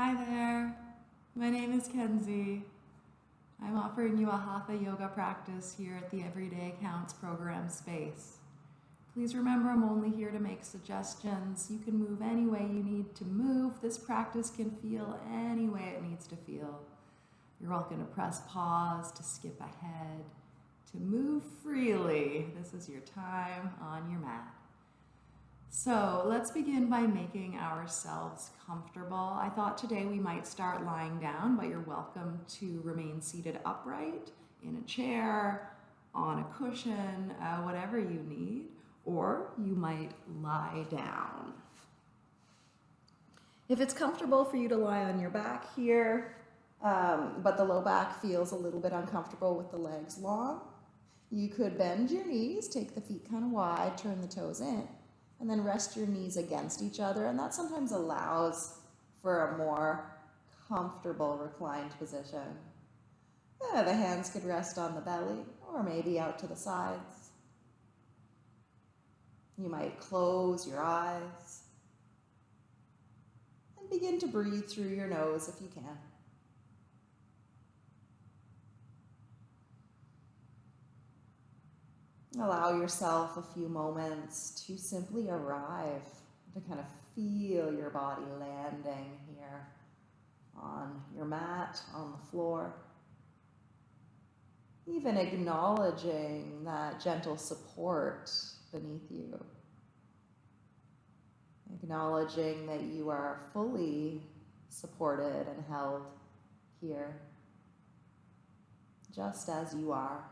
Hi there, my name is Kenzie. I'm offering you a Hatha yoga practice here at the Everyday Counts program space. Please remember I'm only here to make suggestions. You can move any way you need to move. This practice can feel any way it needs to feel. You're welcome to press pause, to skip ahead, to move freely. This is your time on your mat. So let's begin by making ourselves comfortable. I thought today we might start lying down, but you're welcome to remain seated upright in a chair, on a cushion, uh, whatever you need, or you might lie down. If it's comfortable for you to lie on your back here, um, but the low back feels a little bit uncomfortable with the legs long, you could bend your knees, take the feet kind of wide, turn the toes in and then rest your knees against each other. And that sometimes allows for a more comfortable reclined position. Yeah, the hands could rest on the belly or maybe out to the sides. You might close your eyes and begin to breathe through your nose if you can. Allow yourself a few moments to simply arrive, to kind of feel your body landing here on your mat, on the floor. Even acknowledging that gentle support beneath you. Acknowledging that you are fully supported and held here, just as you are.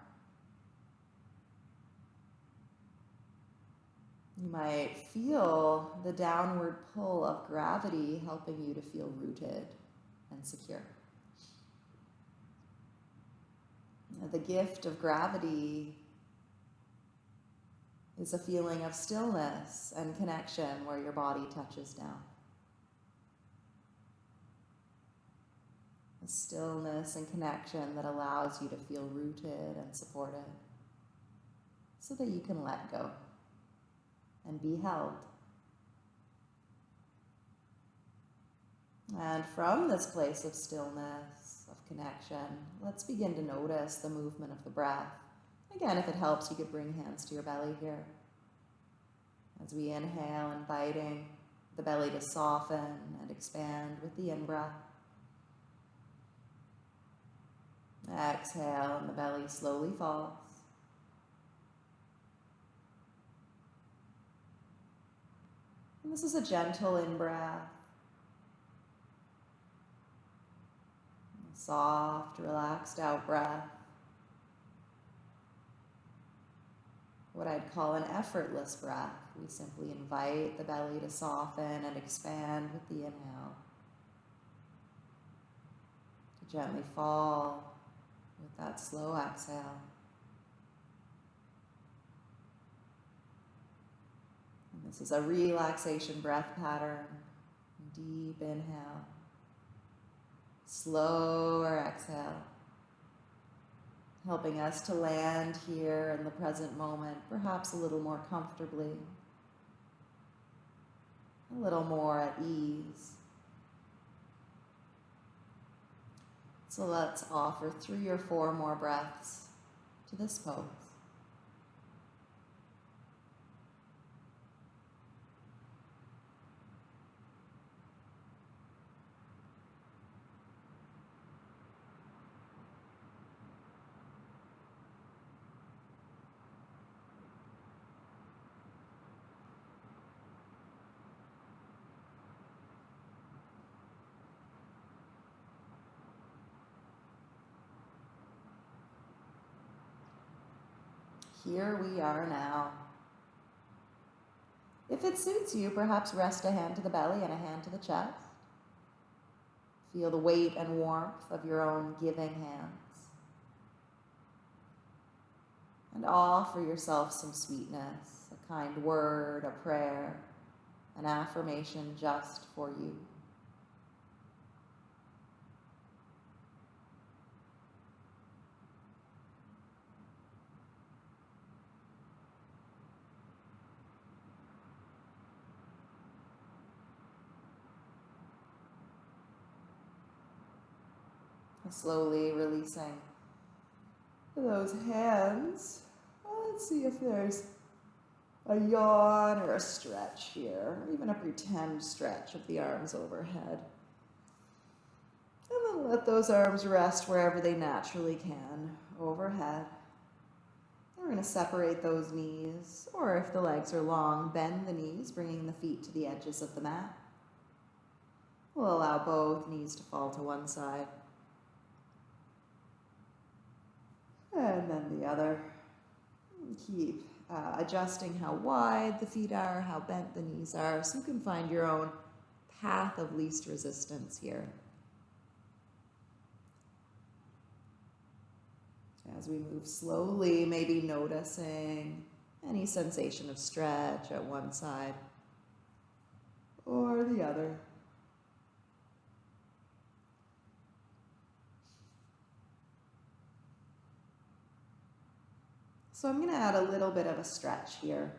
You might feel the downward pull of gravity helping you to feel rooted and secure. The gift of gravity is a feeling of stillness and connection where your body touches down. A stillness and connection that allows you to feel rooted and supported so that you can let go and be held. And from this place of stillness, of connection, let's begin to notice the movement of the breath. Again, if it helps, you could bring hands to your belly here. As we inhale, inviting the belly to soften and expand with the in-breath. Exhale, and the belly slowly falls. And this is a gentle in-breath. Soft, relaxed out-breath. What I'd call an effortless breath. We simply invite the belly to soften and expand with the inhale. To gently fall with that slow exhale. This is a relaxation breath pattern. Deep inhale. Slower exhale. Helping us to land here in the present moment, perhaps a little more comfortably. A little more at ease. So let's offer three or four more breaths to this pose. Here we are now. If it suits you, perhaps rest a hand to the belly and a hand to the chest. Feel the weight and warmth of your own giving hands. And offer yourself some sweetness, a kind word, a prayer, an affirmation just for you. Slowly releasing those hands. Let's see if there's a yawn or a stretch here, or even a pretend stretch of the arms overhead. And then let those arms rest wherever they naturally can, overhead. We're going to separate those knees, or if the legs are long, bend the knees, bringing the feet to the edges of the mat. We'll allow both knees to fall to one side. And then the other. Keep uh, adjusting how wide the feet are, how bent the knees are, so you can find your own path of least resistance here. As we move slowly, maybe noticing any sensation of stretch at one side or the other. So I'm going to add a little bit of a stretch here.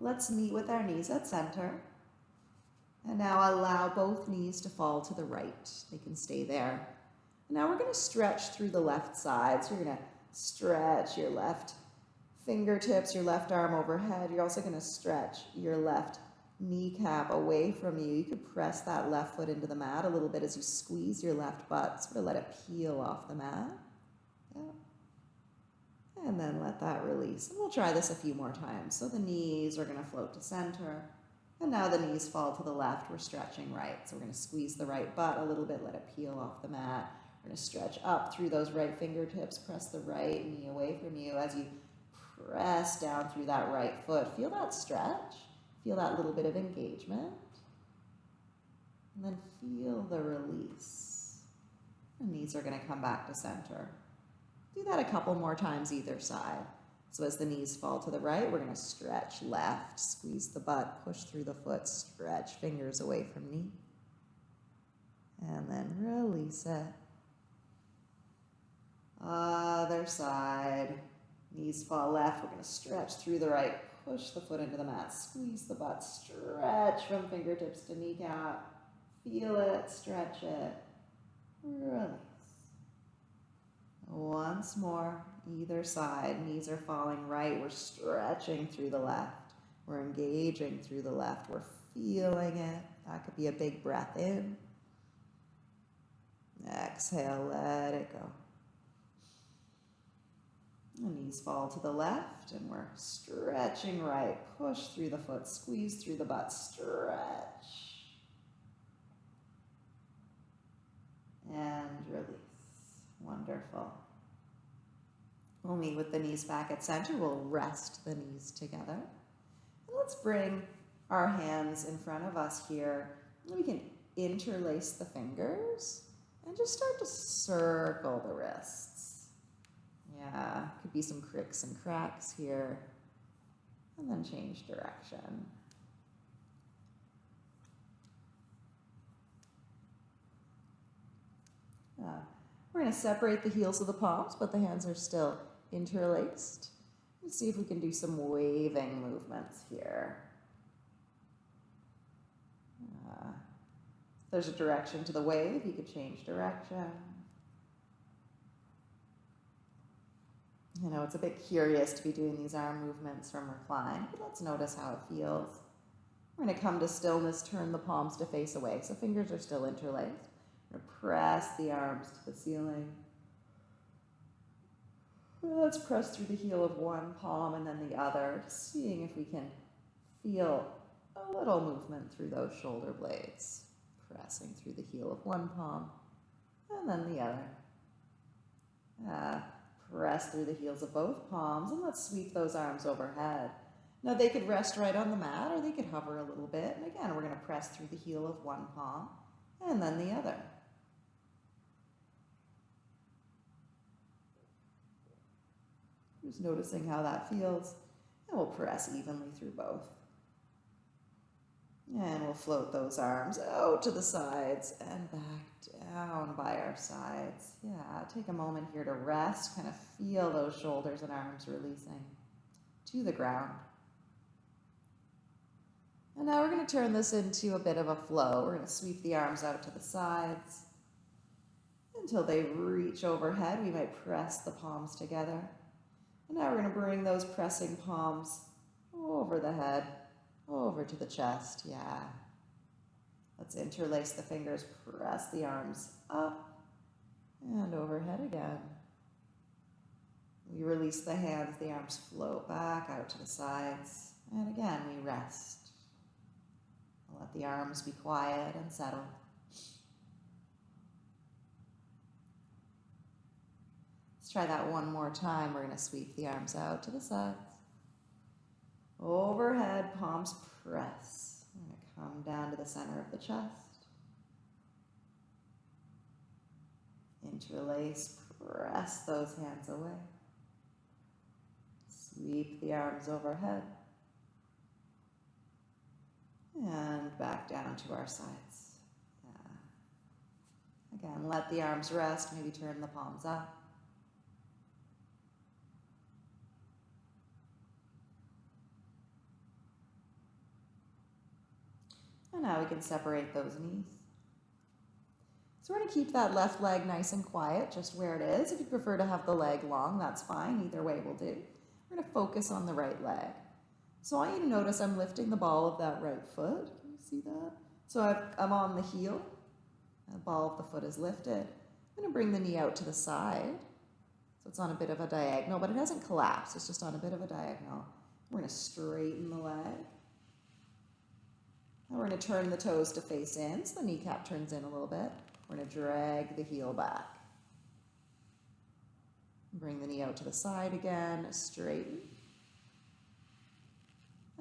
Let's meet with our knees at center. And now allow both knees to fall to the right. They can stay there. Now we're going to stretch through the left side. So you're going to stretch your left fingertips, your left arm overhead. You're also going to stretch your left kneecap away from you. You could press that left foot into the mat a little bit as you squeeze your left butt. Sort of let it peel off the mat. And then let that release. And we'll try this a few more times. So the knees are going to float to center. And now the knees fall to the left. We're stretching right. So we're going to squeeze the right butt a little bit, let it peel off the mat. We're to stretch up through those right fingertips, press the right knee away from you as you press down through that right foot. Feel that stretch. Feel that little bit of engagement. And then feel the release. The knees are going to come back to center. Do that a couple more times either side. So as the knees fall to the right, we're going to stretch left, squeeze the butt, push through the foot, stretch fingers away from knee. And then release it. Other side. Knees fall left. We're going to stretch through the right. Push the foot into the mat. Squeeze the butt. Stretch from fingertips to kneecap. Feel it. Stretch it. Release. Once more, either side, knees are falling right. We're stretching through the left. We're engaging through the left. We're feeling it. That could be a big breath in. Exhale, let it go. The knees fall to the left and we're stretching right. Push through the foot, squeeze through the butt, stretch. And release. Wonderful. We'll meet with the knees back at center. We'll rest the knees together. Let's bring our hands in front of us here. We can interlace the fingers and just start to circle the wrists. Yeah, could be some cricks and cracks here. And then change direction. Uh, we're going to separate the heels of the palms, but the hands are still interlaced. Let's see if we can do some waving movements here. Uh, there's a direction to the wave. You could change direction. You know, it's a bit curious to be doing these arm movements from recline, but let's notice how it feels. We're going to come to stillness, turn the palms to face away. So fingers are still interlaced. Press the arms to the ceiling. Let's press through the heel of one palm and then the other, seeing if we can feel a little movement through those shoulder blades. Pressing through the heel of one palm and then the other. Uh, press through the heels of both palms and let's sweep those arms overhead. Now they could rest right on the mat or they could hover a little bit. And again, we're going to press through the heel of one palm and then the other. Just noticing how that feels. And we'll press evenly through both. And we'll float those arms out to the sides and back down by our sides. Yeah, take a moment here to rest, kind of feel those shoulders and arms releasing to the ground. And now we're going to turn this into a bit of a flow. We're going to sweep the arms out to the sides. until they reach overhead. We might press the palms together. And now we're going to bring those pressing palms over the head, over to the chest. Yeah. Let's interlace the fingers, press the arms up and overhead again. We release the hands, the arms float back out to the sides. And again, we rest. Let the arms be quiet and settled. Let's try that one more time. We're going to sweep the arms out to the sides. Overhead, palms press. We're going to come down to the center of the chest. Interlace, press those hands away. Sweep the arms overhead. And back down to our sides. Yeah. Again, let the arms rest, maybe turn the palms up. And now we can separate those knees. So we're going to keep that left leg nice and quiet, just where it is. If you prefer to have the leg long, that's fine. Either way will do. We're going to focus on the right leg. So I want you to notice I'm lifting the ball of that right foot. Can you see that? So i am on the heel. The ball of the foot is lifted. I'm going to bring the knee out to the side. So it's on a bit of a diagonal, but it hasn't collapsed. It's just on a bit of a diagonal. We're going to straighten the leg. We're going to turn the toes to face in, so the kneecap turns in a little bit. We're going to drag the heel back. Bring the knee out to the side again, straighten.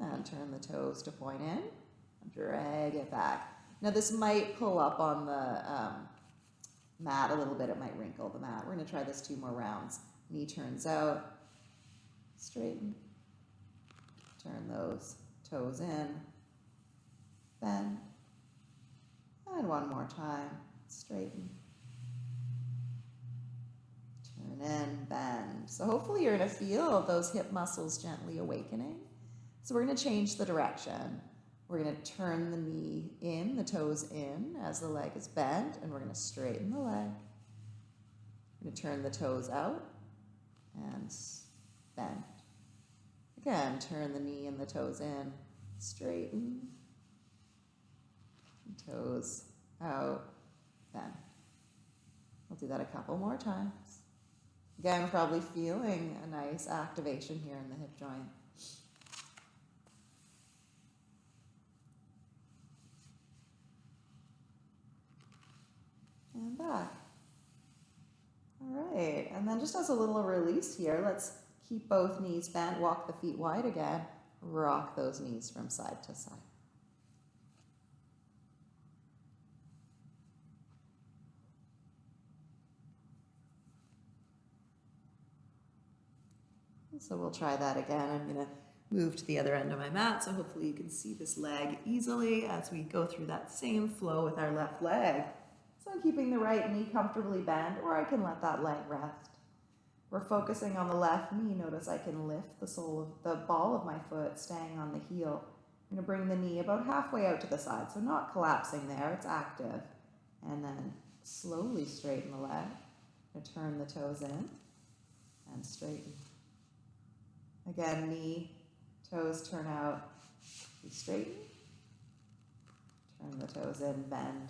And turn the toes to point in, drag it back. Now this might pull up on the um, mat a little bit, it might wrinkle the mat. We're going to try this two more rounds. Knee turns out, straighten, turn those toes in, and one more time, straighten, turn in, bend. So hopefully you're to feel those hip muscles gently awakening. So we're going to change the direction. We're going to turn the knee in, the toes in as the leg is bent, and we're going to straighten the leg. We're to turn the toes out and bend. Again, turn the knee and the toes in, straighten, toes out, bend. We'll do that a couple more times. Again, probably feeling a nice activation here in the hip joint. And back. All right, and then just as a little release here, let's keep both knees bent, walk the feet wide again, rock those knees from side to side. So we'll try that again. I'm going to move to the other end of my mat, so hopefully you can see this leg easily as we go through that same flow with our left leg. So I'm keeping the right knee comfortably bent, or I can let that leg rest. We're focusing on the left knee. Notice I can lift the sole of the ball of my foot, staying on the heel. I'm going to bring the knee about halfway out to the side, so not collapsing there, it's active. And then slowly straighten the leg. turn the toes in and straighten. Again, knee, toes turn out, straighten. Turn the toes in, bend.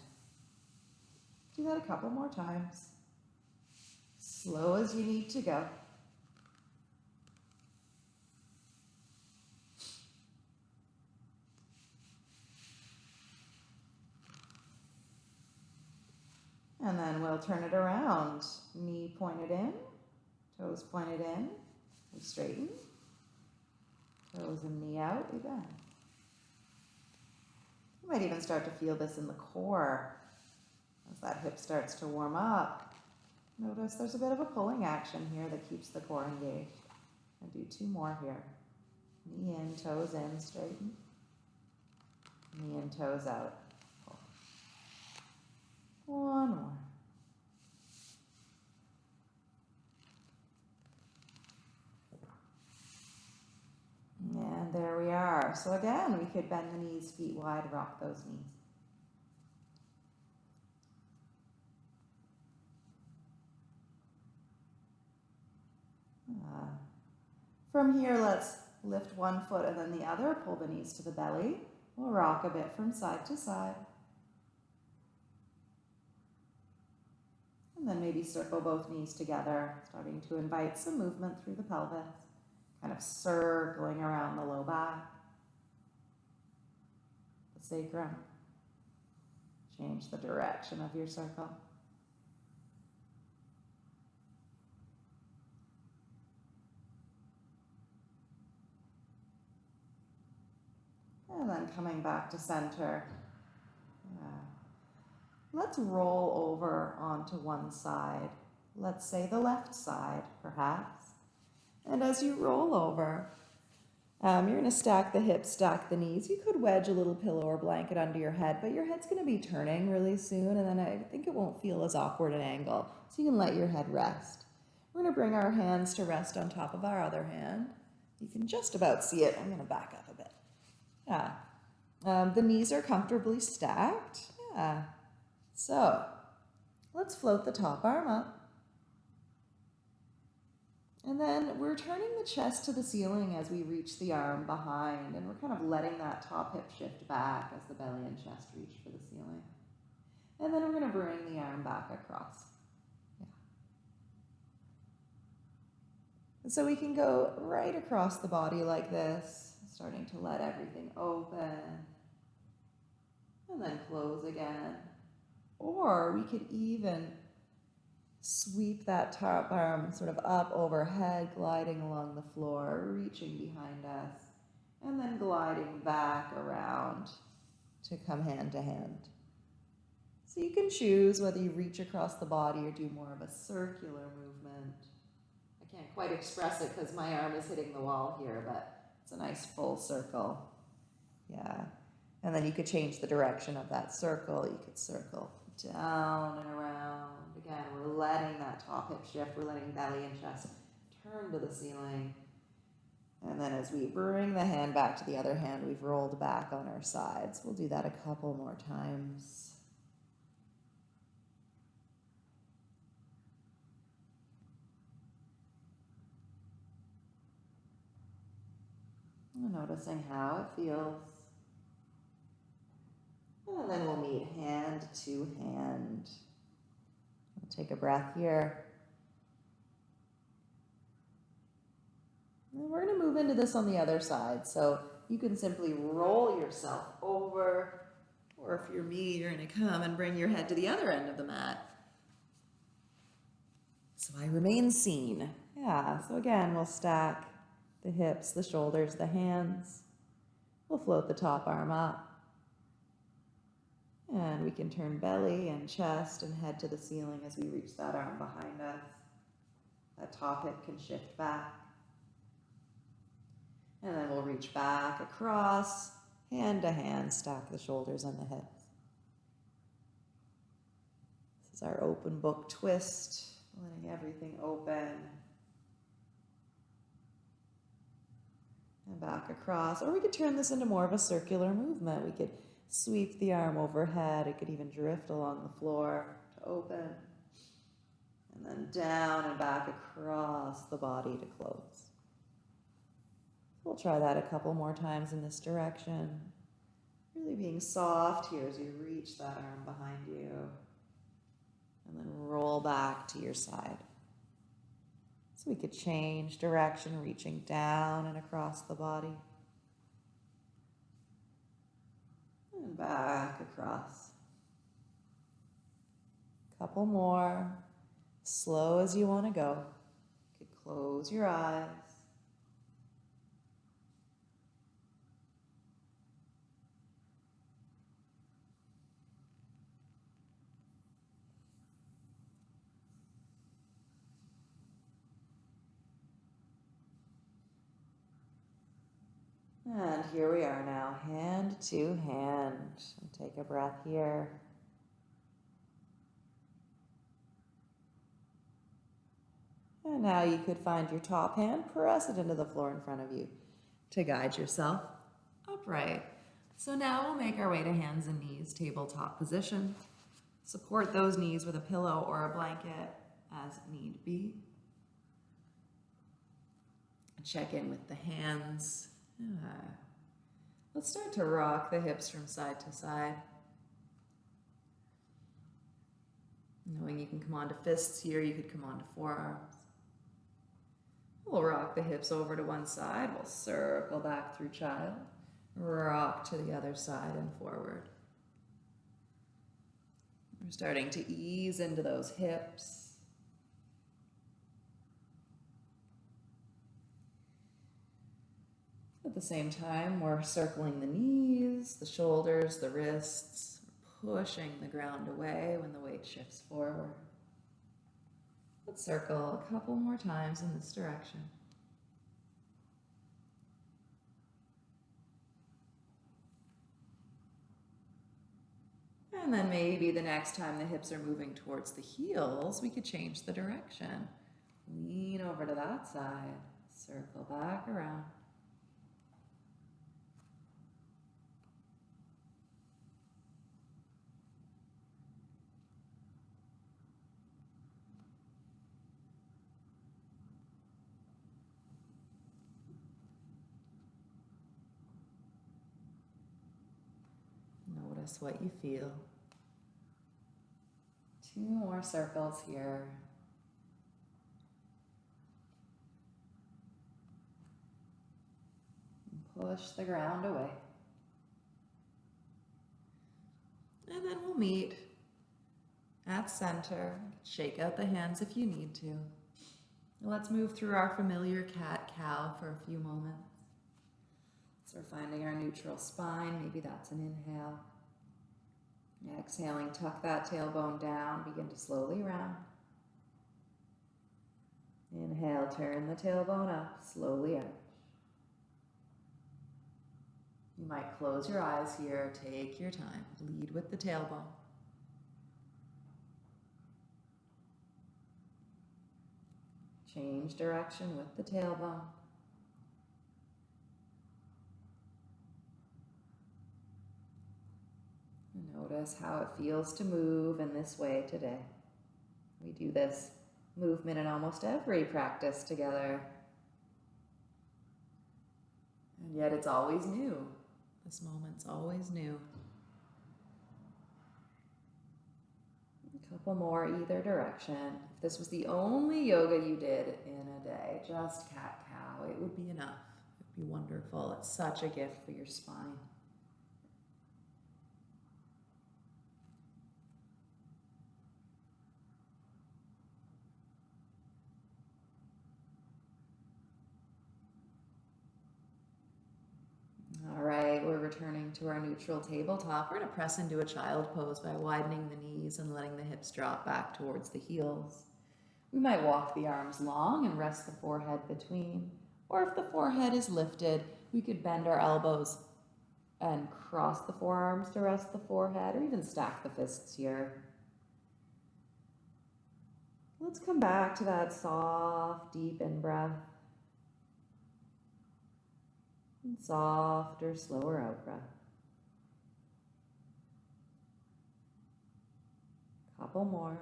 Do that a couple more times. Slow as you need to go. And then we'll turn it around. Knee pointed in, toes pointed in, straighten. And knee out, bend. You might even start to feel this in the core as that hip starts to warm up. Notice there's a bit of a pulling action here that keeps the core engaged. I'll do two more here. Knee in, toes in, straighten. Knee in, toes out. Pull. One more. And there we are. So again, we could bend the knees, feet wide, rock those knees. Uh, from here, let's lift one foot and then the other, pull the knees to the belly. We'll rock a bit from side to side. And then maybe circle both knees together, starting to invite some movement through the pelvis kind of circling around the low back, the sacrum. Change the direction of your circle. And then coming back to center. Yeah. Let's roll over onto one side. Let's say the left side, perhaps. And as you roll over, um, you're going to stack the hips, stack the knees. You could wedge a little pillow or blanket under your head, but your head's going to be turning really soon, and then I think it won't feel as awkward an angle. So you can let your head rest. We're going to bring our hands to rest on top of our other hand. You can just about see it. I'm going to back up a bit. Yeah. Um, the knees are comfortably stacked. Yeah. So let's float the top arm up. And then we're turning the chest to the ceiling as we reach the arm behind, and we're kind of letting that top hip shift back as the belly and chest reach for the ceiling. And then we're going to bring the arm back across. Yeah. So we can go right across the body like this, starting to let everything open. And then close again. Or we could even sweep that top arm sort of up overhead, gliding along the floor, reaching behind us, and then gliding back around to come hand to hand. So you can choose whether you reach across the body or do more of a circular movement. I can't quite express it because my arm is hitting the wall here, but it's a nice full circle. Yeah. And then you could change the direction of that circle. You could circle down and around. Again, we're letting that top hip shift. We're letting belly and chest turn to the ceiling. And then as we bring the hand back to the other hand, we've rolled back on our sides. We'll do that a couple more times. Noticing how it feels. And then we'll meet hand to hand. We'll take a breath here. And we're going to move into this on the other side. So you can simply roll yourself over, or if you're me, you're going to come and bring your head to the other end of the mat. So I remain seen. Yeah, so again, we'll stack the hips, the shoulders, the hands. We'll float the top arm up. And we can turn belly and chest and head to the ceiling as we reach that arm behind us. That top hip can shift back. And then we'll reach back across, hand to hand, stack the shoulders and the hips. This is our open book twist, letting everything open. And back across. Or we could turn this into more of a circular movement. We could sweep the arm overhead. It could even drift along the floor to open. And then down and back across the body to close. We'll try that a couple more times in this direction. Really being soft here as you reach that arm behind you. And then roll back to your side. So we could change direction, reaching down and across the body. And back across. Couple more. Slow as you want to go. You could close your eyes. And here we are now, hand to hand. Take a breath here. And now you could find your top hand, press it into the floor in front of you to guide yourself upright. So now we'll make our way to hands and knees, tabletop position. Support those knees with a pillow or a blanket as need be. check in with the hands. Ah. Let's start to rock the hips from side to side. Knowing you can come onto fists here, you could come onto forearms. We'll rock the hips over to one side. We'll circle back through child. Rock to the other side and forward. We're starting to ease into those hips. At the same time, we're circling the knees, the shoulders, the wrists, pushing the ground away when the weight shifts forward. Let's circle a couple more times in this direction. And then maybe the next time the hips are moving towards the heels, we could change the direction. Lean over to that side, circle back around. Notice what you feel. Two more circles here. Push the ground away. And then we'll meet at center. Shake out the hands if you need to. Let's move through our familiar cat cow for a few moments. So we're finding our neutral spine. Maybe that's an inhale. Exhaling, tuck that tailbone down. Begin to slowly round. Inhale, turn the tailbone up, slowly out. You might close your eyes here. Take your time. Lead with the tailbone. Change direction with the tailbone. Notice how it feels to move in this way today. We do this movement in almost every practice together. And yet it's always new. This moment's always new. A couple more either direction. If this was the only yoga you did in a day, just cat cow, it would be enough. It would be wonderful. It's such a gift for your spine. All right, we're returning to our neutral tabletop. We're going to press into a child pose by widening the knees and letting the hips drop back towards the heels. We might walk the arms long and rest the forehead between. Or if the forehead is lifted, we could bend our elbows and cross the forearms to rest the forehead, or even stack the fists here. Let's come back to that soft, deep in breath. And softer, slower out breath. Couple more.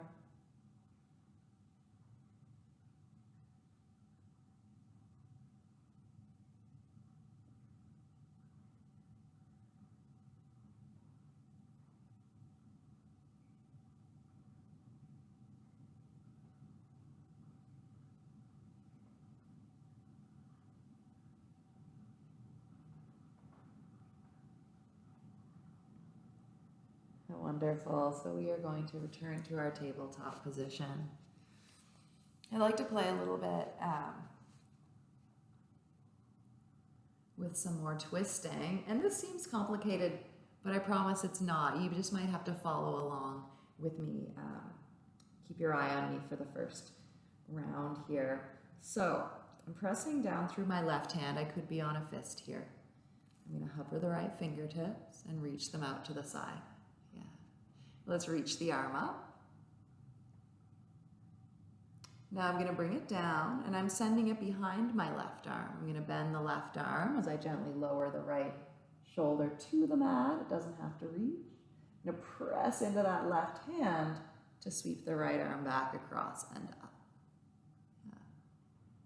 Wonderful. So we are going to return to our tabletop position. I like to play a little bit um, with some more twisting. And this seems complicated, but I promise it's not. You just might have to follow along with me. Um, keep your eye on me for the first round here. So I'm pressing down through my left hand. I could be on a fist here. I'm going to hover the right fingertips and reach them out to the side. Let's reach the arm up. Now I'm going to bring it down and I'm sending it behind my left arm. I'm going to bend the left arm as I gently lower the right shoulder to the mat. It doesn't have to reach. I'm going to press into that left hand to sweep the right arm back across and up. Yeah.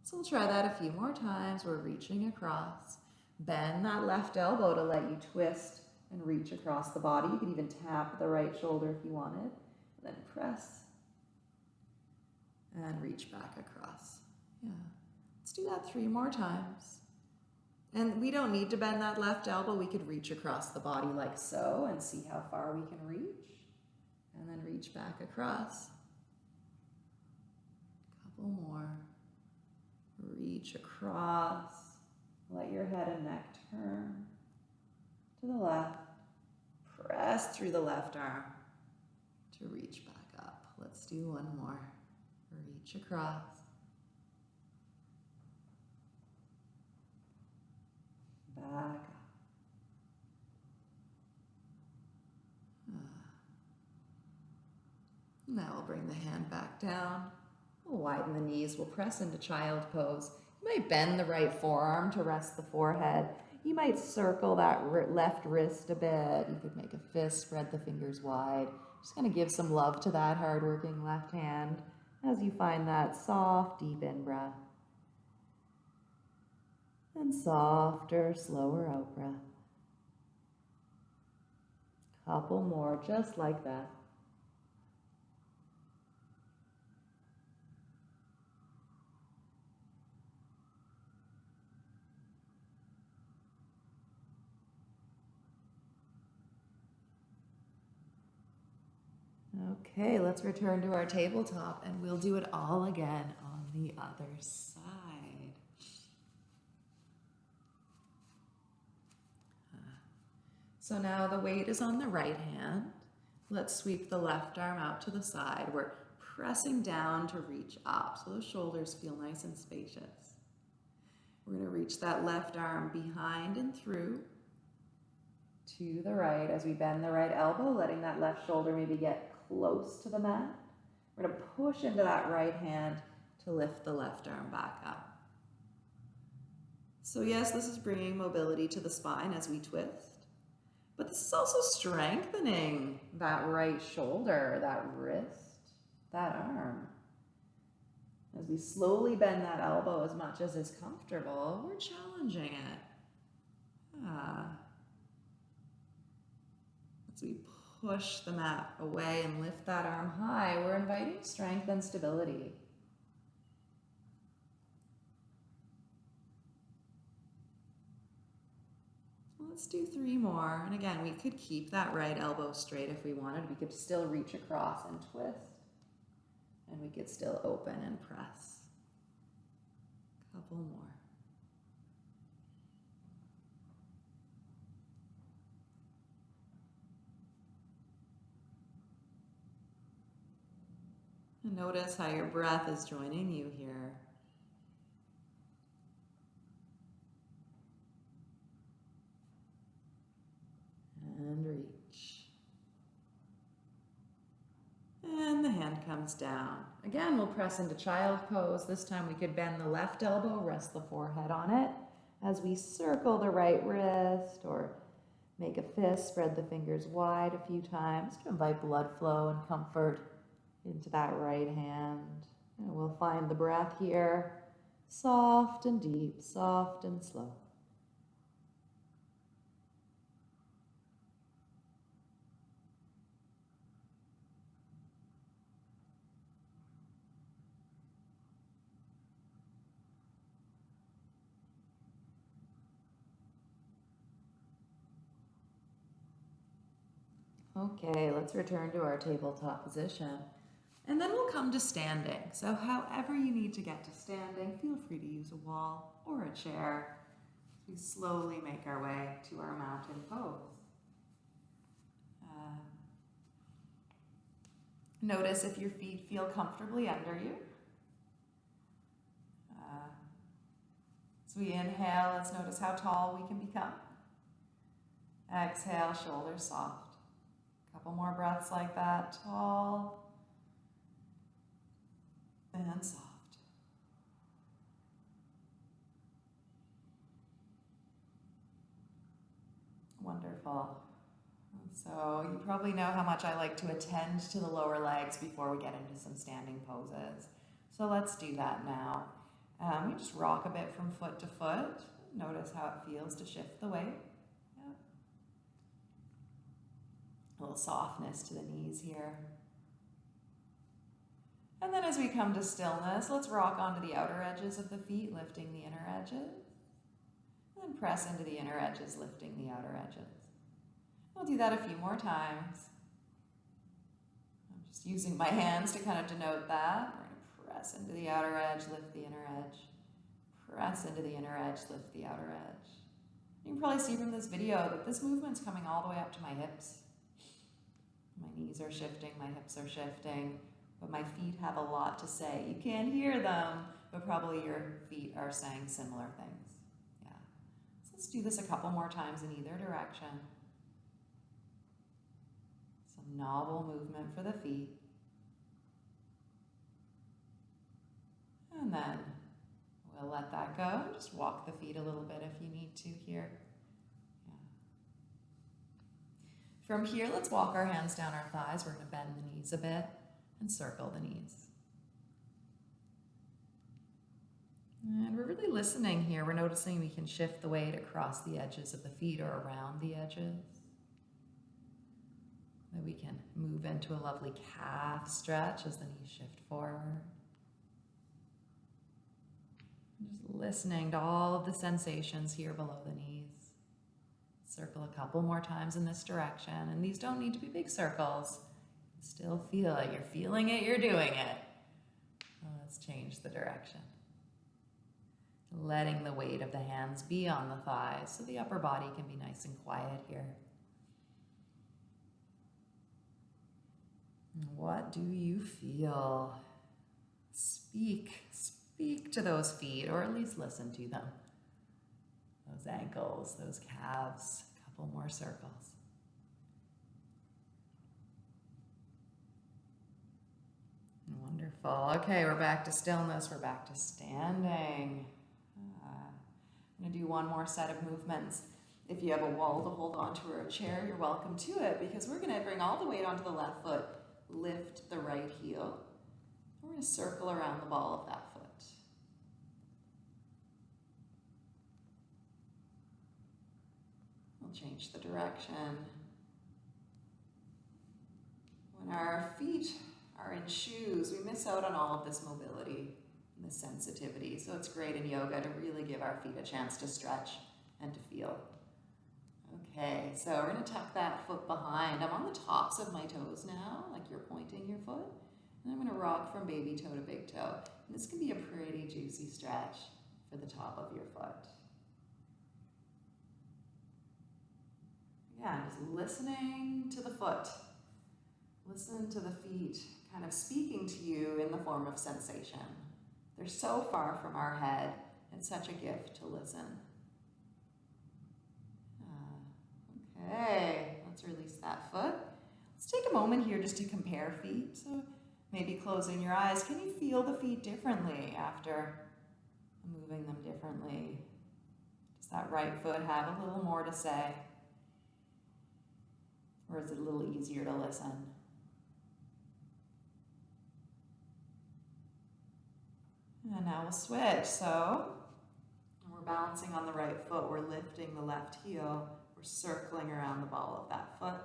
So we'll try that a few more times. We're reaching across. Bend that left elbow to let you twist and reach across the body. You could even tap the right shoulder if you wanted. And then press and reach back across. Yeah. Let's do that three more times. And we don't need to bend that left elbow. We could reach across the body like so and see how far we can reach. And then reach back across. Couple more. Reach across. Let your head and neck turn to the left. Press through the left arm to reach back up. Let's do one more. Reach across. Back up. Ah. Now we'll bring the hand back down. We'll widen the knees. We'll press into child pose. You might bend the right forearm to rest the forehead. You might circle that left wrist a bit. You could make a fist, spread the fingers wide. Just gonna give some love to that hardworking left hand as you find that soft, deep in breath. And softer, slower out breath. Couple more, just like that. Okay, let's return to our tabletop and we'll do it all again on the other side. So now the weight is on the right hand. Let's sweep the left arm out to the side. We're pressing down to reach up so those shoulders feel nice and spacious. We're going to reach that left arm behind and through to the right as we bend the right elbow, letting that left shoulder maybe get close to the mat. We're going to push into that right hand to lift the left arm back up. So yes, this is bringing mobility to the spine as we twist, but this is also strengthening that right shoulder, that wrist, that arm. As we slowly bend that elbow as much as is comfortable, we're challenging it. Ah. As we push the mat away and lift that arm high, we're inviting strength and stability. Let's do three more. And again, we could keep that right elbow straight if we wanted. We could still reach across and twist. And we could still open and press. A Couple more. Notice how your breath is joining you here. And reach. And the hand comes down. Again, we'll press into child pose. This time we could bend the left elbow, rest the forehead on it as we circle the right wrist or make a fist, spread the fingers wide a few times to invite blood flow and comfort into that right hand. And we'll find the breath here, soft and deep, soft and slow. Okay, let's return to our tabletop position. And then we'll come to standing. So however you need to get to standing, feel free to use a wall or a chair. We slowly make our way to our mountain pose. Uh, notice if your feet feel comfortably under you. Uh, as we inhale, let's notice how tall we can become. Exhale, shoulders soft. A Couple more breaths like that. Tall and soft. Wonderful. So you probably know how much I like to attend to the lower legs before we get into some standing poses. So let's do that now. Um, you just rock a bit from foot to foot. Notice how it feels to shift the weight. Yep. A little softness to the knees here. And then as we come to stillness, let's rock onto the outer edges of the feet, lifting the inner edges. And press into the inner edges, lifting the outer edges. We'll do that a few more times. I'm just using my hands to kind of denote that. We're going to press into the outer edge, lift the inner edge. Press into the inner edge, lift the outer edge. You can probably see from this video that this movement's coming all the way up to my hips. My knees are shifting, my hips are shifting, but my feet have a lot to say. You can't hear them, but probably your feet are saying similar things. Yeah. So let's do this a couple more times in either direction. Some novel movement for the feet. And then we'll let that go. Just walk the feet a little bit if you need to here. Yeah. From here, let's walk our hands down our thighs. We're going to bend the knees a bit and circle the knees. And we're really listening here. We're noticing we can shift the weight across the edges of the feet or around the edges. That we can move into a lovely calf stretch as the knees shift forward. Just listening to all of the sensations here below the knees. Circle a couple more times in this direction. And these don't need to be big circles. Still feel it. You're feeling it, you're doing it. Let's change the direction. Letting the weight of the hands be on the thighs so the upper body can be nice and quiet here. What do you feel? Speak, speak to those feet, or at least listen to them. Those ankles, those calves, a couple more circles. Wonderful. Okay, we're back to stillness. We're back to standing. Uh, I'm going to do one more set of movements. If you have a wall to hold onto or a chair, you're welcome to it because we're going to bring all the weight onto the left foot, lift the right heel. We're going to circle around the ball of that foot. We'll change the direction. When our feet are in shoes, we miss out on all of this mobility and this sensitivity. So it's great in yoga to really give our feet a chance to stretch and to feel. Okay, so we're to tuck that foot behind. I'm on the tops of my toes now, like you're pointing your foot. And I'm to rock from baby toe to big toe. And this can be a pretty juicy stretch for the top of your foot. Yeah, just listening to the foot. Listen to the feet kind of speaking to you in the form of sensation. They're so far from our head. and such a gift to listen. Uh, okay, let's release that foot. Let's take a moment here just to compare feet. So maybe closing your eyes. Can you feel the feet differently after moving them differently? Does that right foot have a little more to say? Or is it a little easier to listen? And now we'll switch. So we're balancing on the right foot. We're lifting the left heel. We're circling around the ball of that foot.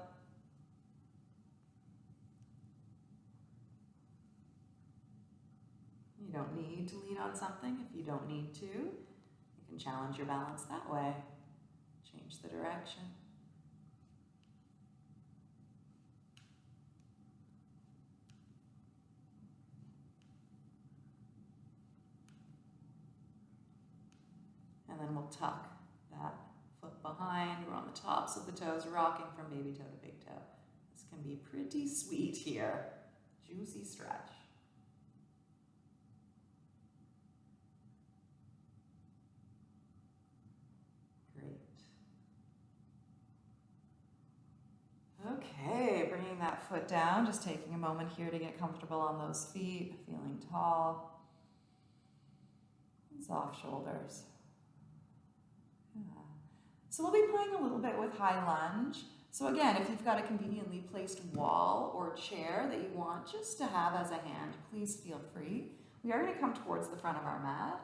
You don't need to lean on something if you don't need to. You can challenge your balance that way. Change the direction. And then we'll tuck that foot behind. We're on the tops of the toes, rocking from baby toe to big toe. This can be pretty sweet here. Juicy stretch. Great. Okay, bringing that foot down, just taking a moment here to get comfortable on those feet, feeling tall. Soft shoulders. Yeah. So we'll be playing a little bit with high lunge. So again, if you've got a conveniently placed wall or chair that you want just to have as a hand, please feel free. We are going to come towards the front of our mat.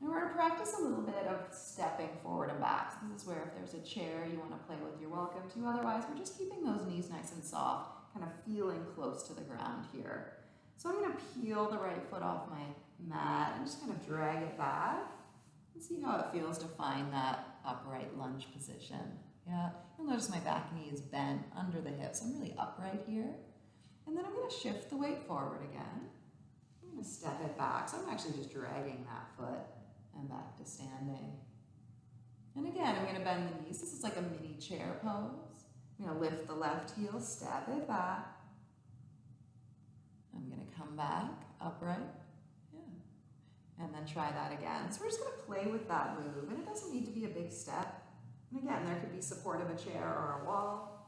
And we're gonna practice a little bit of stepping forward and back. So this is where if there's a chair you wanna play with, you're welcome to. Otherwise, we're just keeping those knees nice and soft, kind of feeling close to the ground here. So I'm gonna peel the right foot off my mat and just kind of drag it back and see how it feels to find that upright lunge position. Yeah, you'll notice my back knee is bent under the hips. I'm really upright here. And then I'm gonna shift the weight forward again. I'm gonna step it back. So I'm actually just dragging that foot and back to standing. And again, I'm gonna bend the knees. This is like a mini chair pose. I'm gonna lift the left heel, step it back. I'm gonna come back, upright. And then try that again. So we're just gonna play with that move, and it doesn't need to be a big step. And again, there could be support of a chair or a wall.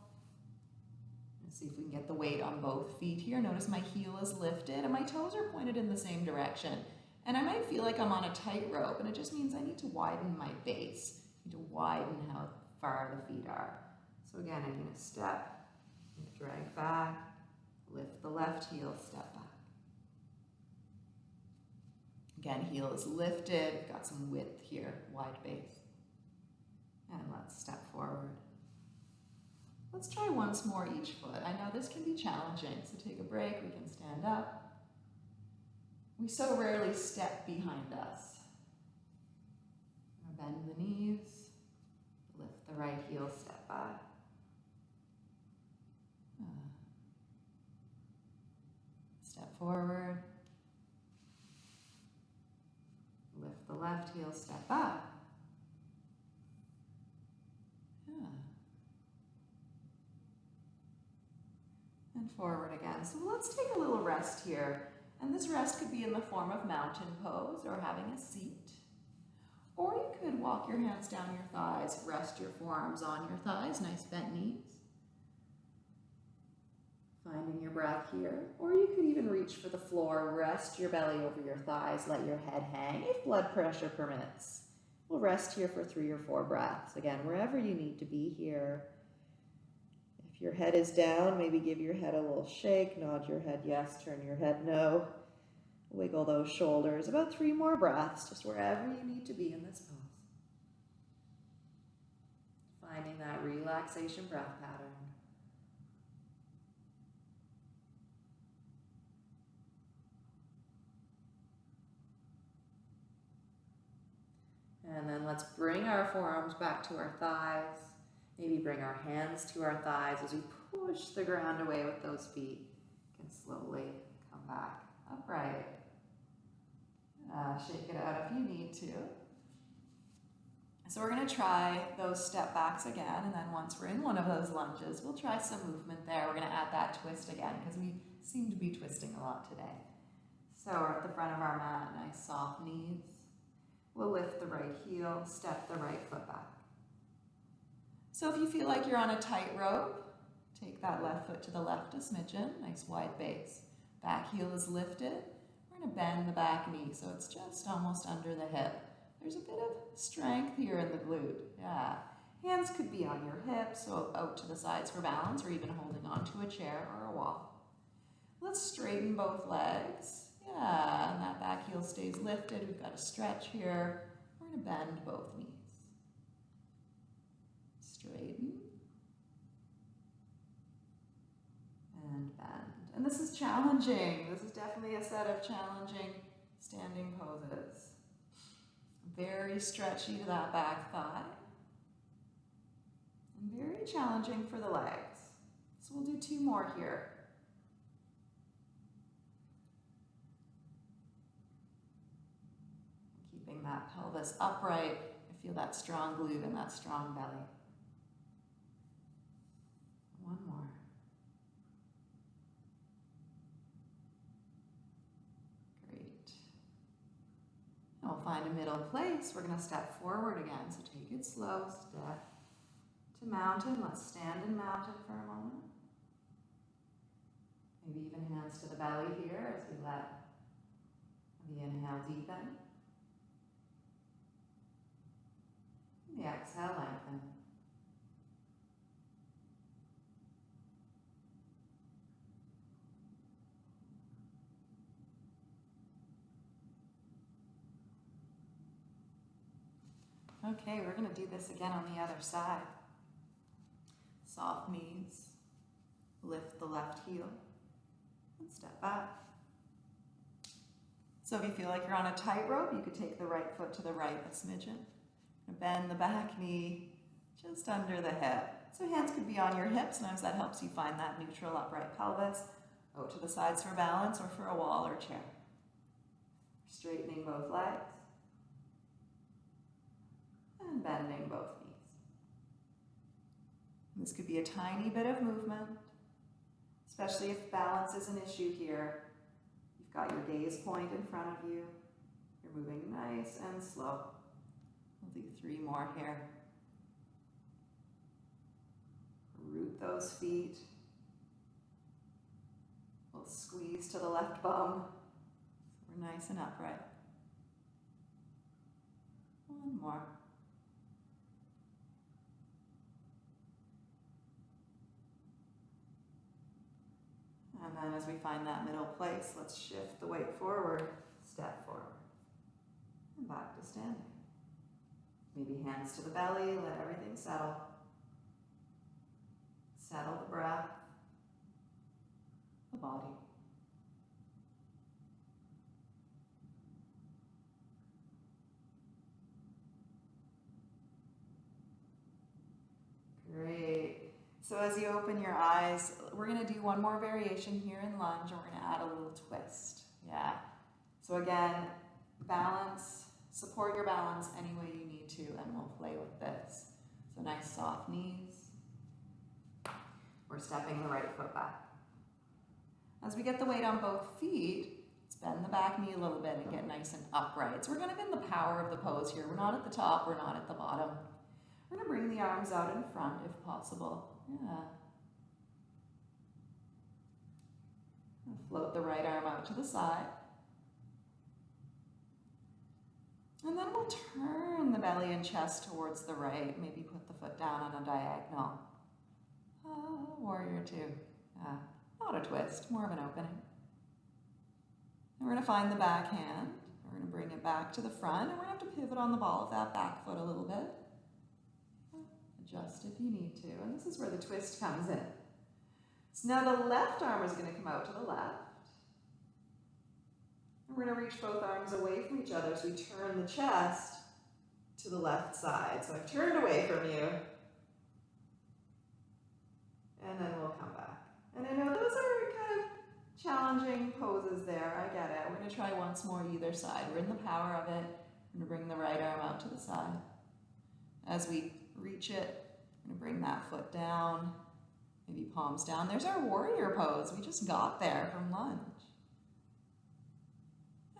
Let's see if we can get the weight on both feet here. Notice my heel is lifted and my toes are pointed in the same direction. And I might feel like I'm on a tightrope, and it just means I need to widen my base. I need to widen how far the feet are. So again, I'm gonna step, drag back, lift the left heel, step back. Again, heel is lifted, got some width here, wide base. And let's step forward. Let's try once more each foot. I know this can be challenging, so take a break, we can stand up. We so rarely step behind us. Bend the knees, lift the right heel, step back. Uh, step forward. Lift left heel, step up. And forward again. So let's take a little rest here. And this rest could be in the form of mountain pose or having a seat. Or you could walk your hands down your thighs, rest your forearms on your thighs, nice bent knees. Finding your breath here. Or you could even reach for the floor, rest your belly over your thighs, let your head hang if blood pressure permits. We'll rest here for three or four breaths. Again, wherever you need to be here. If your head is down, maybe give your head a little shake, nod your head yes, turn your head no. Wiggle those shoulders. About three more breaths, just wherever you need to be in this pose. Finding that relaxation breath pattern. And then let's bring our forearms back to our thighs. Maybe bring our hands to our thighs as we push the ground away with those feet. Can slowly come back upright. Uh, shake it out if you need to. So we're going to try those step backs again, and then once we're in one of those lunges, we'll try some movement there. We're going to add that twist again because we seem to be twisting a lot today. So we're at the front of our mat, nice soft knees. We'll lift the right heel, step the right foot back. So if you feel like you're on a tightrope, take that left foot to the left a smidgen, nice wide base. Back heel is lifted. We're to bend the back knee so it's just almost under the hip. There's a bit of strength here in the glute. Yeah. Hands could be on your hips, so out to the sides for balance, or even holding onto a chair or a wall. Let's straighten both legs. Yeah, and that back heel stays lifted. We've got a stretch here. We're going to bend both knees. Straighten. And bend. And this is challenging. This is definitely a set of challenging standing poses. Very stretchy to that back thigh. And very challenging for the legs. So we'll do two more here. Keeping that pelvis upright. I feel that strong glute and that strong belly. One more. Great. And we'll find a middle place. We're going to step forward again. So take it slow. Step to mountain. Let's stand in mountain for a moment. Maybe even hands to the belly here as we let the inhale deepen. The exhale lengthen. Okay, we're gonna do this again on the other side. Soft knees, lift the left heel, and step back. So if you feel like you're on a tightrope, you could take the right foot to the right a smidgen. Bend the back knee just under the hip. So hands could be on your hips. Sometimes that helps you find that neutral upright pelvis. Out to the sides for balance or for a wall or chair. Straightening both legs. And bending both knees. This could be a tiny bit of movement, especially if balance is an issue here. You've got your gaze point in front of you. You're moving nice and slow. Three more here. Root those feet. We'll squeeze to the left bum. We're nice and upright. One more. And then as we find that middle place, let's shift the weight forward, step forward, and back to standing. Maybe hands to the belly, let everything settle. Settle the breath, the body. Great. So as you open your eyes, we're going to do one more variation here in lunge, and we're going to add a little twist. Yeah. So again, balance, support your balance any way you need to, and we'll play with this. So nice soft knees. We're stepping the right foot back. As we get the weight on both feet, let's bend the back knee a little bit and get mm-hmm. nice and upright. So we're going to in the power of the pose here. We're not at the top, we're not at the bottom. We're going to bring the arms out in front if possible. Yeah. Float the right arm out to the side. And then we'll turn the belly and chest towards the right. Maybe put the foot down on a diagonal. Ah, warrior two. Ah, not a twist, more of an opening. And we're going to find the back hand. We're going to bring it back to the front, and we're going to have to pivot on the ball of that back foot a little bit. Adjust if you need to. And this is where the twist comes in. So now the left arm is going to come out to the left. We're going to reach both arms away from each other as we turn the chest to the left side. So I've turned away from you. And then we'll come back. And I know those are kind of challenging poses there. I get it. We're going to try once more either side. We're in the power of it. We're going to bring the right arm out to the side. As we reach it, we're going to bring that foot down, maybe palms down. There's our warrior pose. We just got there from lunge.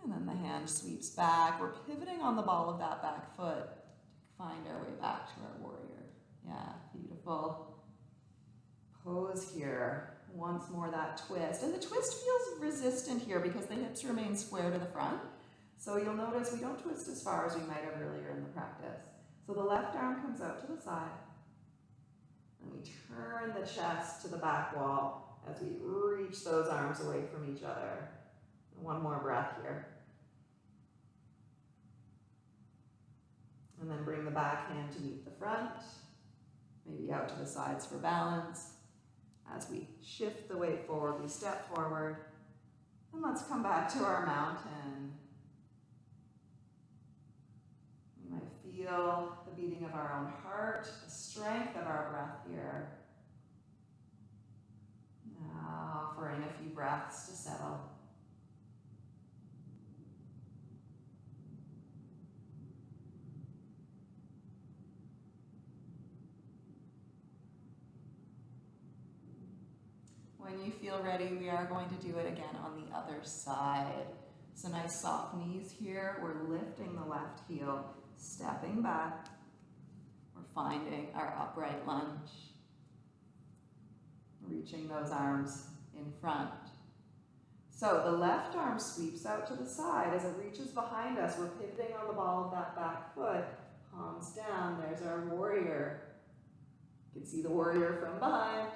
And then the hand sweeps back. We're pivoting on the ball of that back foot to find our way back to our warrior. Yeah, beautiful pose here. Once more that twist. And the twist feels resistant here because the hips remain square to the front. So you'll notice we don't twist as far as we might have earlier in the practice. So the left arm comes out to the side. And we turn the chest to the back wall as we reach those arms away from each other. One more breath here. And then bring the back hand to meet the front. Maybe out to the sides for balance. As we shift the weight forward, we step forward. And let's come back to our mountain. We might feel the beating of our own heart, the strength of our breath here. Now, offering a few breaths to settle. When you feel ready, we are going to do it again on the other side. So nice soft knees here. We're lifting the left heel, stepping back. We're finding our upright lunge. Reaching those arms in front. So the left arm sweeps out to the side as it reaches behind us. We're pivoting on the ball of that back foot. Palms down. There's our warrior. You can see the warrior from behind.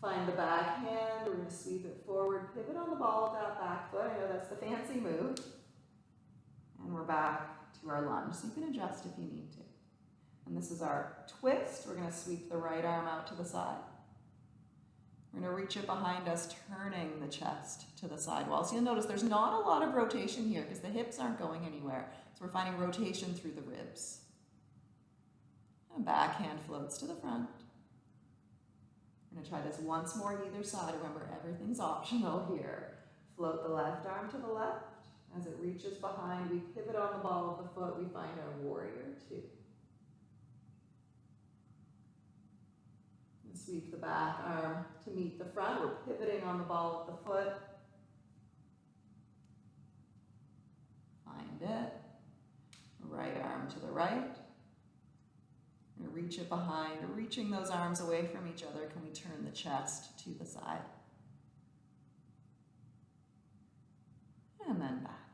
Find the back hand, we're to sweep it forward, pivot on the ball of that back foot. I know that's the fancy move. And we're back to our lunge. So you can adjust if you need to. And this is our twist. We're going to sweep the right arm out to the side. We're to reach it behind us, turning the chest to the side wall. So you'll notice there's not a lot of rotation here because the hips aren't going anywhere. So we're finding rotation through the ribs. And backhand floats to the front. To try this once more either side. Remember, everything's optional here. Float the left arm to the left. As it reaches behind, we pivot on the ball of the foot. We find our warrior two. And sweep the back arm to meet the front. We're pivoting on the ball of the foot. Find it. Right arm to the right. And reach it behind, reaching those arms away from each other. Can we turn the chest to the side? And then back.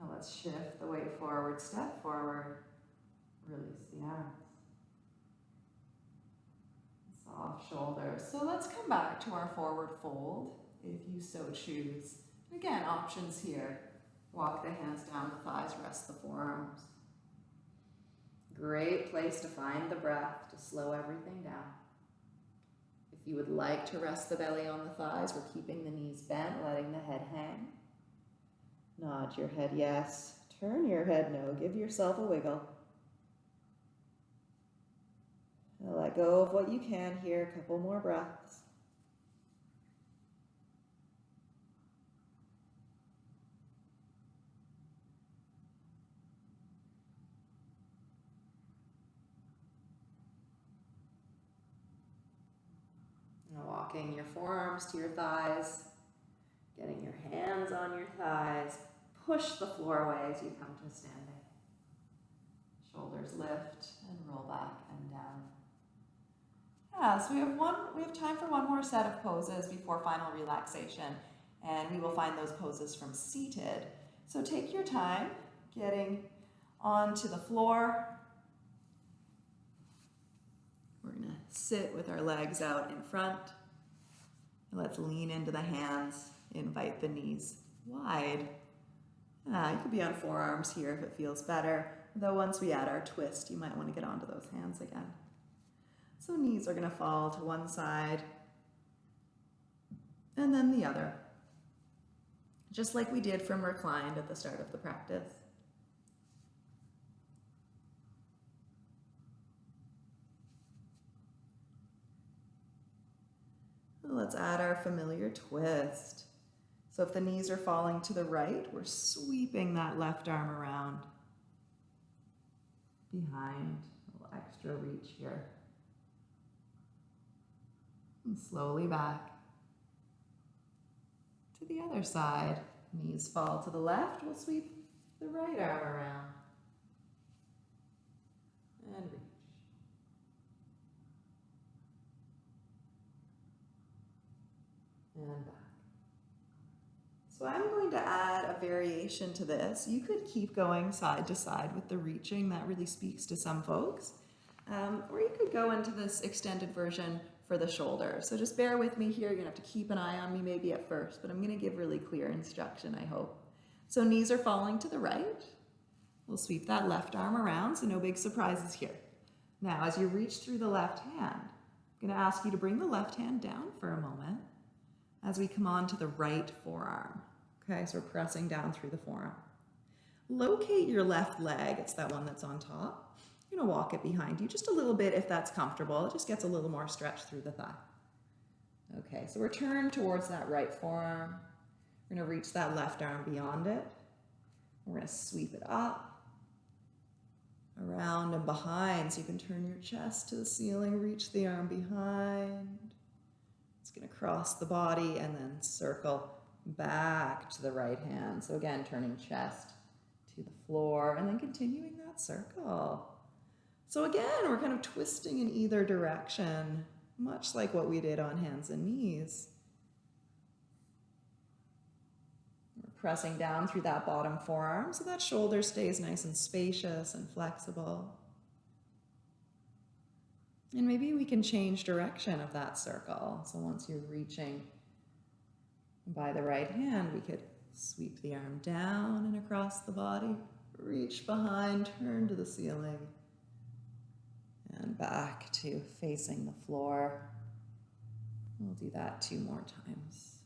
Now let's shift the weight forward, step forward, release the arms. Soft shoulders. So let's come back to our forward fold if you so choose. Again, options here. Walk the hands down the thighs, rest the forearms. Great place to find the breath, to slow everything down. If you would like to rest the belly on the thighs, we're keeping the knees bent, letting the head hang. Nod your head yes, turn your head no, give yourself a wiggle. Let go of what you can here, a couple more breaths. Now walking your forearms to your thighs, getting your hands on your thighs, push the floor away as you come to standing. Shoulders lift and roll back and down. Yeah, so we have one we have time for one more set of poses before final relaxation, and we will find those poses from seated. So take your time getting onto the floor. We're gonna sit with our legs out in front. Let's lean into the hands, invite the knees wide. Ah, you could be on forearms here if it feels better. Though once we add our twist, you might want to get onto those hands again. So knees are going to fall to one side and then the other. Just like we did from reclined at the start of the practice. Let's add our familiar twist. So if the knees are falling to the right, we're sweeping that left arm around behind, a little extra reach here. And slowly back to the other side. Knees fall to the left, we'll sweep the right arm around. And reach. And back. So I'm going to add a variation to this. You could keep going side to side with the reaching. That really speaks to some folks. Um, or you could go into this extended version for the shoulder. So just bear with me here. You're gonna have to keep an eye on me maybe at first, but I'm gonna give really clear instruction, I hope. So knees are falling to the right. We'll sweep that left arm around, so no big surprises here. Now, as you reach through the left hand, I'm gonna ask you to bring the left hand down for a moment as we come on to the right forearm. Okay, so we're pressing down through the forearm. Locate your left leg, it's that one that's on top. You're gonna walk it behind you just a little bit if that's comfortable. It just gets a little more stretch through the thigh. Okay, so we're turned towards that right forearm. We're gonna reach that left arm beyond it. We're gonna sweep it up, around and behind. So you can turn your chest to the ceiling, reach the arm behind. It's gonna cross the body and then circle back to the right hand. So again, turning chest to the floor and then continuing that circle. So again, we're kind of twisting in either direction, much like what we did on hands and knees. We're pressing down through that bottom forearm so that shoulder stays nice and spacious and flexible. And maybe we can change direction of that circle. So once you're reaching by the right hand, we could Sweep the arm down and across the body. Reach behind, turn to the ceiling. And back to facing the floor. We'll do that two more times.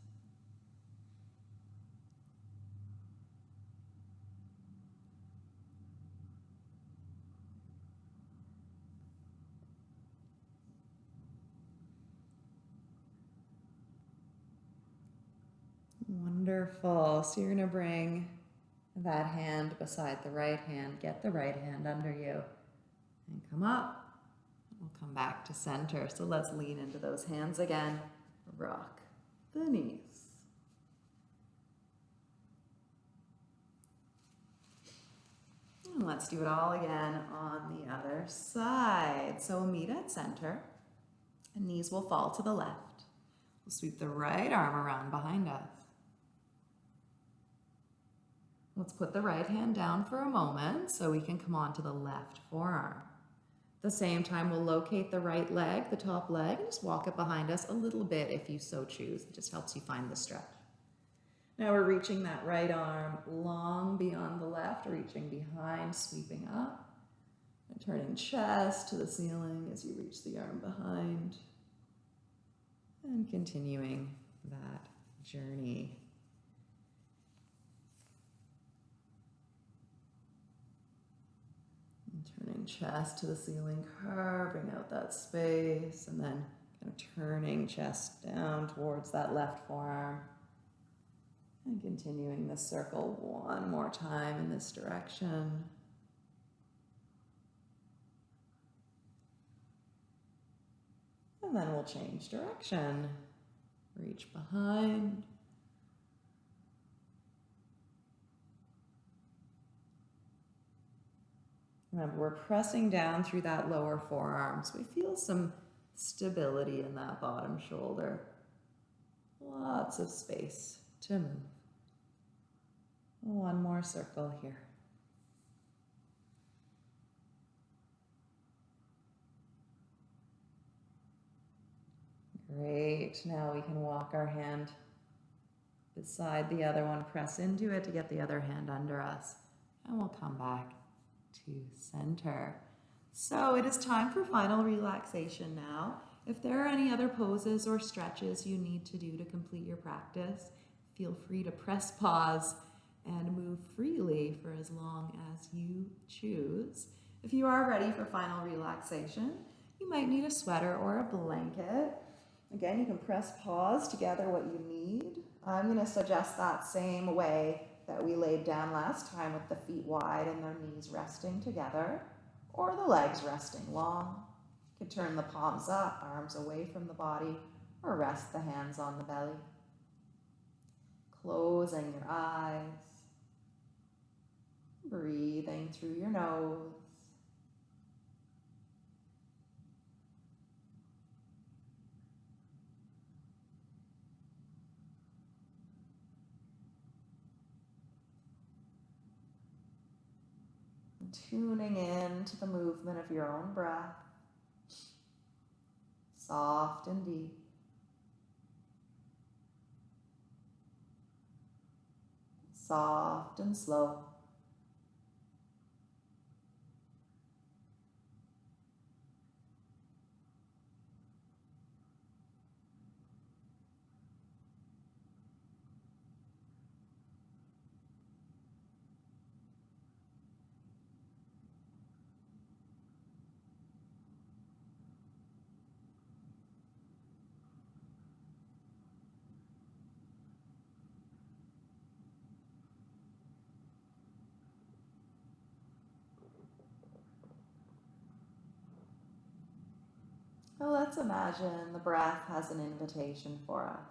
Wonderful. So you're going to bring that hand beside the right hand. Get the right hand under you and come up. We'll come back to center. So let's lean into those hands again. Rock the knees. And let's do it all again on the other side. So we'll meet at center. And knees will fall to the left. We'll sweep the right arm around behind us. Let's put the right hand down for a moment so we can come on to the left forearm. At the same time, we'll locate the right leg, the top leg, and just walk it behind us a little bit if you so choose. It just helps you find the stretch. Now we're reaching that right arm long beyond the left, reaching behind, sweeping up, and turning chest to the ceiling as you reach the arm behind, and continuing that journey. And turning chest to the ceiling, carving out that space, and then kind of turning chest down towards that left forearm. And continuing this circle one more time in this direction. And then we'll change direction. Reach behind. Remember, we're pressing down through that lower forearm, so we feel some stability in that bottom shoulder. Lots of space to move. One more circle here. Great. Now we can walk our hand beside the other one, press into it to get the other hand under us, and we'll come back to center. So it is time for final relaxation now. If there are any other poses or stretches you need to do to complete your practice, feel free to press pause and move freely for as long as you choose. If you are ready for final relaxation, you might need a sweater or a blanket. Again, you can press pause to gather what you need. I'm going to suggest that same way that we laid down last time with the feet wide and their knees resting together or the legs resting long. You can turn the palms up, arms away from the body, or rest the hands on the belly. Closing your eyes, breathing through your nose. Tuning in to the movement of your own breath, soft and deep. Soft and slow. Now let's imagine the breath has an invitation for us.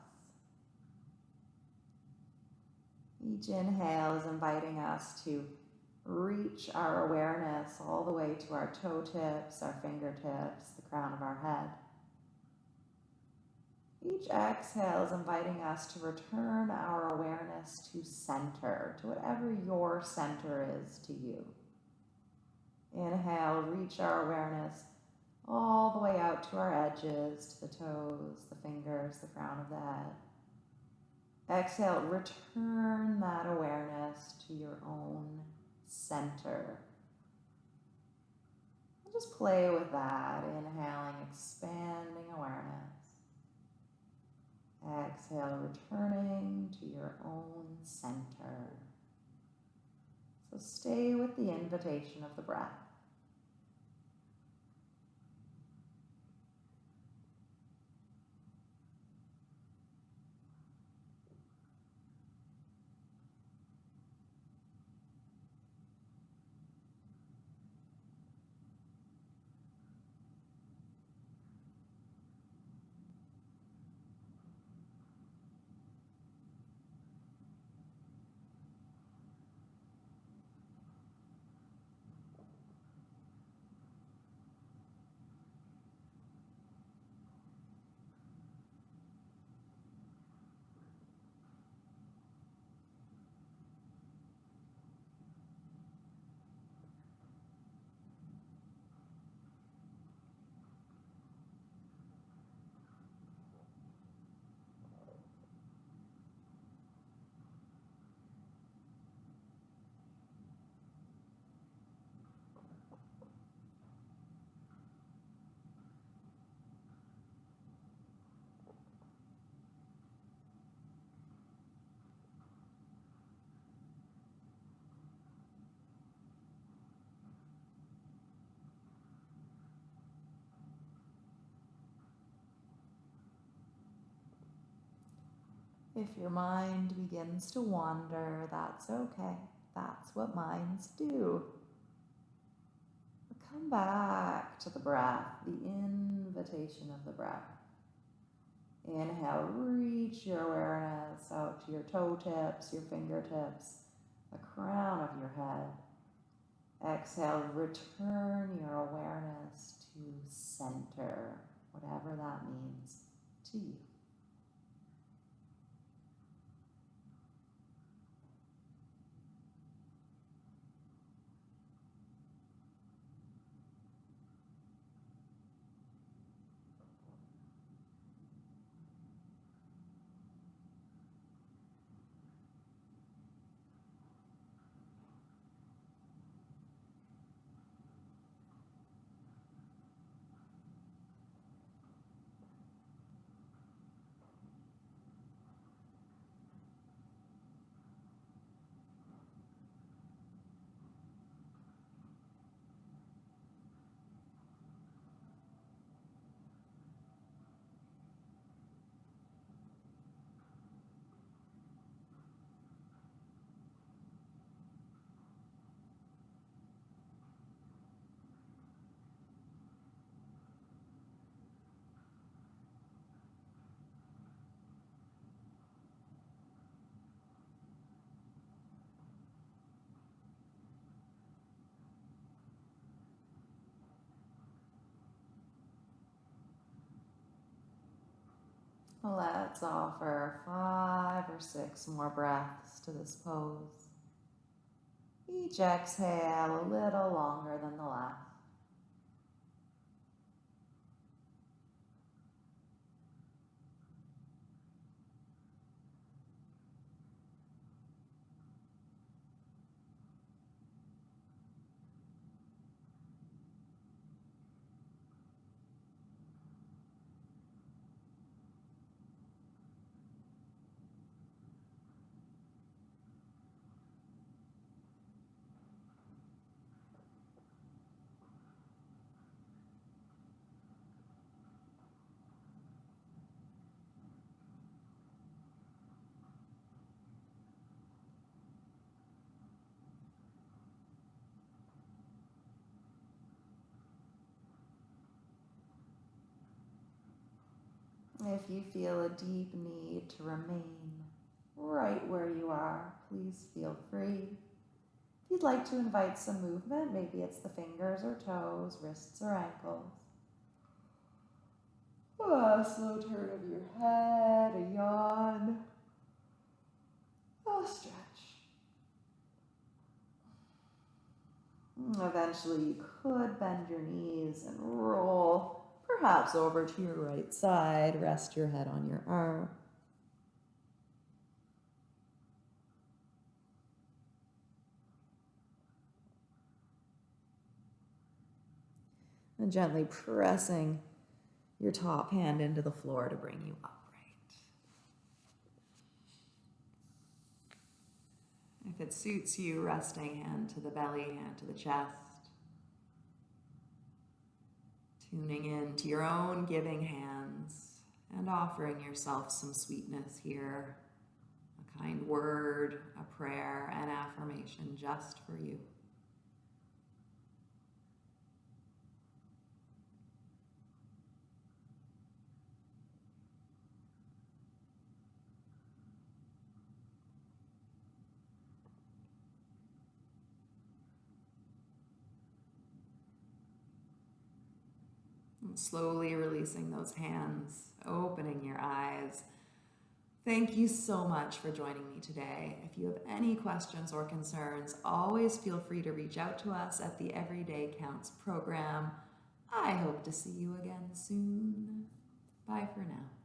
Each inhale is inviting us to reach our awareness all the way to our toe tips, our fingertips, the crown of our head. Each exhale is inviting us to return our awareness to center, to whatever your center is to you. Inhale, reach our awareness all the way out to our edges, to the toes, the fingers, the crown of the head. Exhale, return that awareness to your own center. And just play with that, inhaling, expanding awareness. Exhale, returning to your own center. So stay with the invitation of the breath. If your mind begins to wander, that's okay. That's what minds do. But come back to the breath, the invitation of the breath. Inhale, reach your awareness out to your toe tips, your fingertips, the crown of your head. Exhale, return your awareness to center, whatever that means to you. Let's offer five or six more breaths to this pose. Each exhale a little longer than the last. If you feel a deep need to remain right where you are, please feel free. If you'd like to invite some movement, maybe it's the fingers or toes, wrists or ankles. Oh, a slow turn of your head, a yawn, a stretch. Eventually, you could bend your knees and roll perhaps over to your right side, rest your head on your arm. And gently pressing your top hand into the floor to bring you upright. If it suits you, resting hand to the belly, hand to the chest. Tuning in to your own giving hands and offering yourself some sweetness here. A kind word, a prayer, an affirmation just for you. Slowly releasing those hands, opening your eyes. Thank you so much for joining me today. If you have any questions or concerns, always feel free to reach out to us at the Everyday Counts program. I hope to see you again soon. Bye for now.